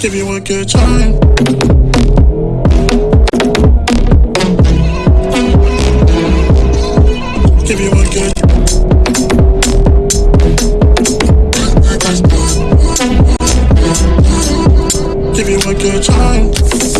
give you one good time. Give you one good Give you good time